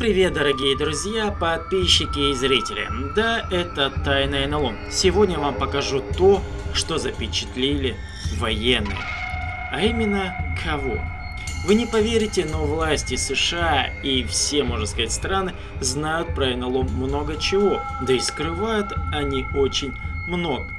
привет, дорогие друзья, подписчики и зрители. Да, это Тайна НЛО. Сегодня вам покажу то, что запечатлели военные. А именно, кого? Вы не поверите, но власти США и все, можно сказать, страны знают про НЛО много чего, да и скрывают они очень много.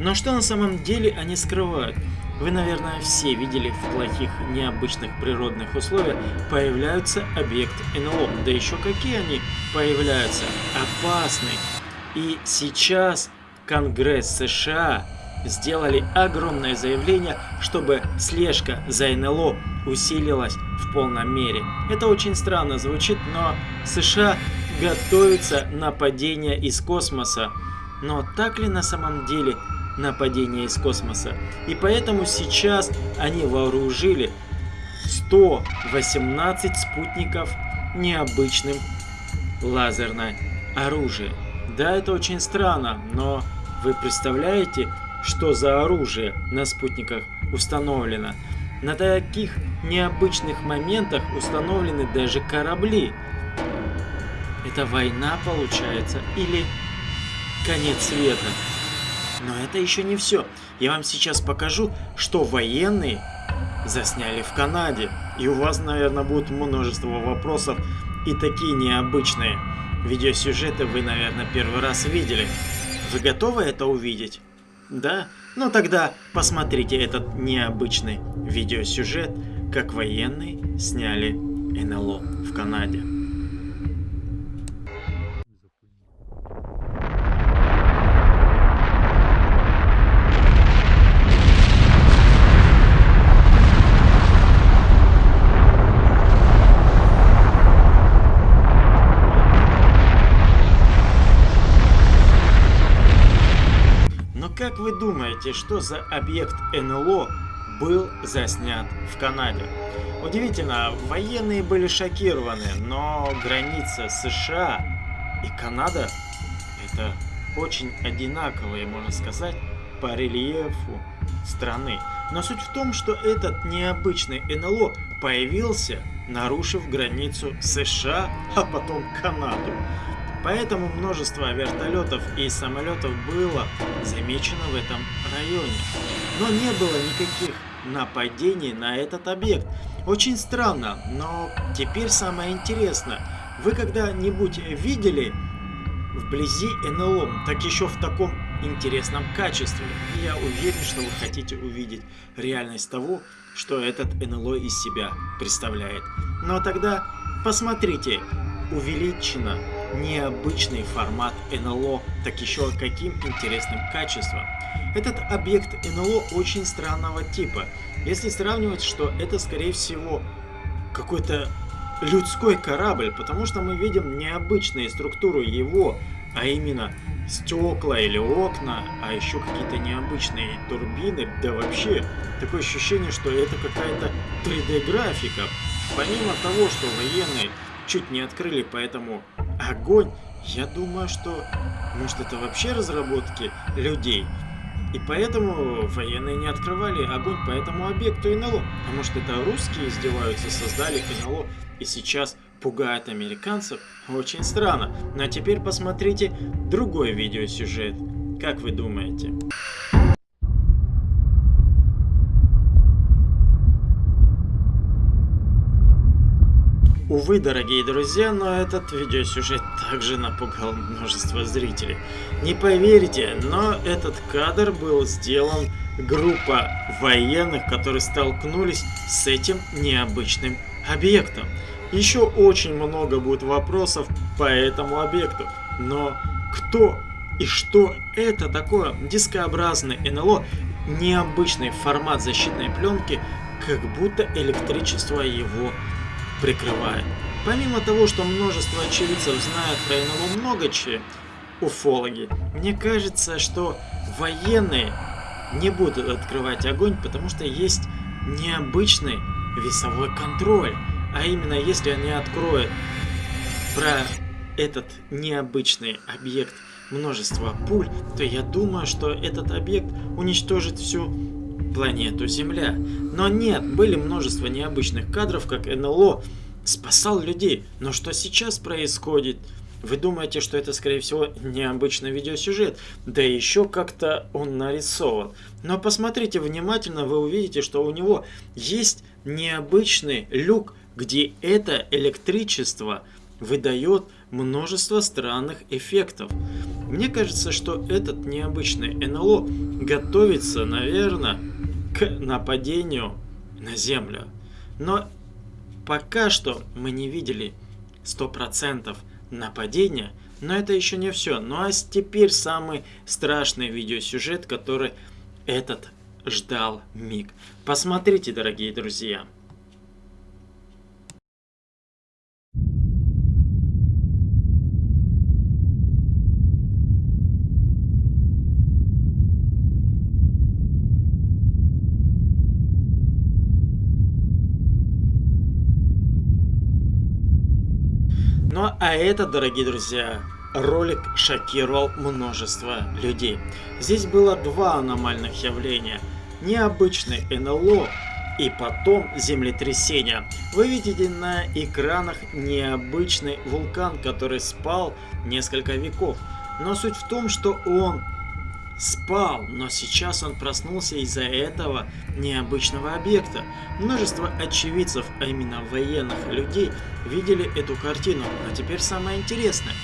Но что на самом деле они скрывают? Вы, наверное, все видели в плохих, необычных природных условиях появляются объекты НЛО. Да еще какие они появляются? Опасные. И сейчас Конгресс США сделали огромное заявление, чтобы слежка за НЛО усилилась в полном мере. Это очень странно звучит, но США готовится нападение из космоса. Но так ли на самом деле нападение из космоса? И поэтому сейчас они вооружили 118 спутников необычным лазерное оружие. Да, это очень странно, но вы представляете, что за оружие на спутниках установлено? На таких необычных моментах установлены даже корабли. Это война получается или конец света? Но это еще не все. Я вам сейчас покажу, что военные засняли в Канаде. И у вас, наверное, будет множество вопросов и такие необычные видеосюжеты вы, наверное, первый раз видели. Вы готовы это увидеть? Да? Ну тогда посмотрите этот необычный видеосюжет, как военные сняли НЛО в Канаде. как вы думаете, что за объект НЛО был заснят в Канаде? Удивительно, военные были шокированы, но граница США и Канада это очень одинаковые, можно сказать, по рельефу страны. Но суть в том, что этот необычный НЛО появился, нарушив границу США, а потом Канаду. Поэтому множество вертолетов и самолетов было замечено в этом районе. Но не было никаких нападений на этот объект. Очень странно, но теперь самое интересное. Вы когда-нибудь видели вблизи НЛО, так еще в таком интересном качестве? И я уверен, что вы хотите увидеть реальность того, что этот НЛО из себя представляет. Но тогда посмотрите, увеличено необычный формат НЛО, так еще каким интересным качеством. Этот объект НЛО очень странного типа. Если сравнивать, что это скорее всего какой-то людской корабль, потому что мы видим необычные структуры его, а именно стекла или окна, а еще какие-то необычные турбины, да вообще такое ощущение, что это какая-то 3D графика. Помимо того, что военные чуть не открыли, поэтому огонь, я думаю, что может это вообще разработки людей. И поэтому военные не открывали огонь по этому объекту НЛО. А может это русские издеваются, создали НЛО и сейчас пугают американцев? Очень странно. Ну а теперь посмотрите другой видеосюжет. Как вы думаете? Увы, дорогие друзья, но этот видеосюжет также напугал множество зрителей. Не поверите, но этот кадр был сделан группа военных, которые столкнулись с этим необычным объектом. Еще очень много будет вопросов по этому объекту, но кто и что это такое дискообразный НЛО, необычный формат защитной пленки, как будто электричество его прикрывает. Помимо того, что множество очевидцев знают про НЛО много чего, уфологи, мне кажется, что военные не будут открывать огонь, потому что есть необычный весовой контроль. А именно, если они откроют про этот необычный объект множество пуль, то я думаю, что этот объект уничтожит всю планету Земля. Но нет, были множество необычных кадров, как НЛО спасал людей. Но что сейчас происходит? Вы думаете, что это, скорее всего, необычный видеосюжет, да еще как-то он нарисован. Но посмотрите внимательно, вы увидите, что у него есть необычный люк, где это электричество выдает множество странных эффектов. Мне кажется, что этот необычный НЛО готовится, наверное, нападению на Землю. Но пока что мы не видели 100% нападения, но это еще не все. Ну а теперь самый страшный видеосюжет, который этот ждал миг. Посмотрите, дорогие друзья. Ну а это, дорогие друзья, ролик шокировал множество людей. Здесь было два аномальных явления. Необычный НЛО и потом землетрясение. Вы видите на экранах необычный вулкан, который спал несколько веков. Но суть в том, что он спал, но сейчас он проснулся из-за этого необычного объекта. Множество очевидцев, а именно военных людей, видели эту картину. Но теперь самое интересное,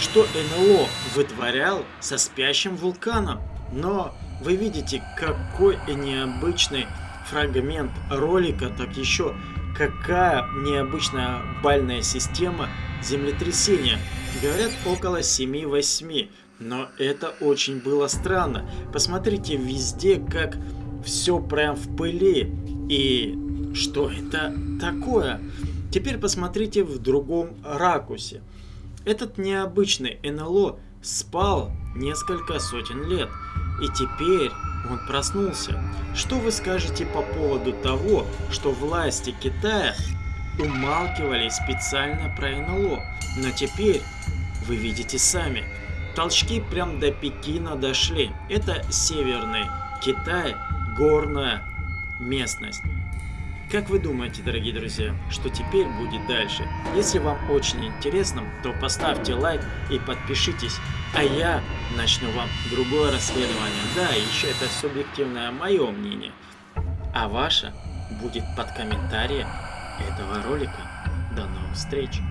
что НЛО вытворял со спящим вулканом. Но вы видите, какой необычный фрагмент ролика, так еще какая необычная бальная система землетрясения. Говорят, около 7-8. Но это очень было странно. Посмотрите везде, как все прям в пыли. И что это такое? Теперь посмотрите в другом ракурсе. Этот необычный НЛО спал несколько сотен лет. И теперь он проснулся. Что вы скажете по поводу того, что власти Китая умалкивали специально про НЛО? Но теперь вы видите сами, Толчки прям до Пекина дошли. Это северный Китай, горная местность. Как вы думаете, дорогие друзья, что теперь будет дальше? Если вам очень интересно, то поставьте лайк и подпишитесь, а я начну вам другое расследование. Да, еще это субъективное мое мнение, а ваше будет под комментарием этого ролика. До новых встреч!